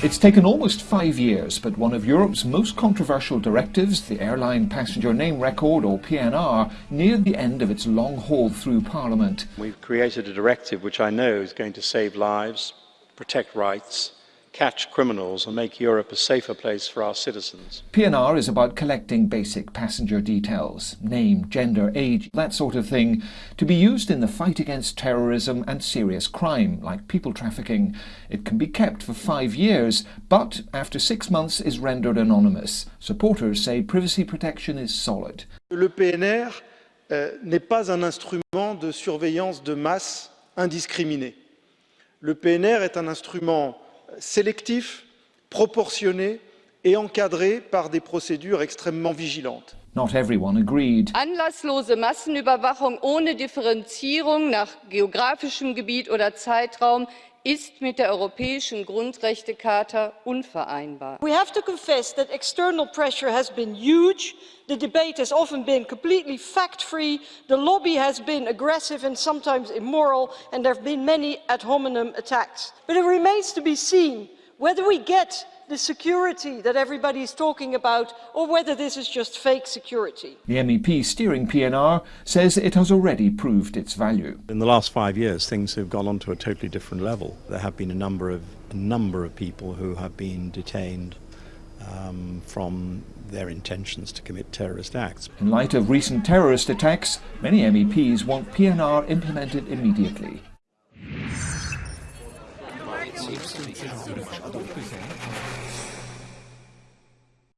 It's taken almost five years, but one of Europe's most controversial directives, the Airline Passenger Name Record, or PNR, neared the end of its long haul through Parliament. We've created a directive which I know is going to save lives, protect rights, catch criminals and make Europe a safer place for our citizens. PNR is about collecting basic passenger details, name, gender, age, that sort of thing, to be used in the fight against terrorism and serious crime, like people trafficking. It can be kept for five years, but after six months is rendered anonymous. Supporters say privacy protection is solid. Le PNR euh, n'est pas un instrument de surveillance de masse indiscriminée. Le PNR est un instrument sélectif, proportionné et encadré par des procédures extrêmement vigilantes. Not everyone agreed. Anlasslose Massenüberwachung ohne Differenzierung nach geografischem Gebiet oder Zeitraum ist mit der Europäischen Grundrechtecharta unvereinbar. We have to confess that external pressure has been huge. The debate has often been completely fact-free. The lobby has been aggressive and sometimes immoral, and there have been many ad hominem attacks. But it remains to be seen whether we get the security that everybody is talking about or whether this is just fake security. The MEP steering PNR says it has already proved its value. In the last five years, things have gone on to a totally different level. There have been a number of, a number of people who have been detained um, from their intentions to commit terrorist acts. In light of recent terrorist attacks, many MEPs want PNR implemented immediately.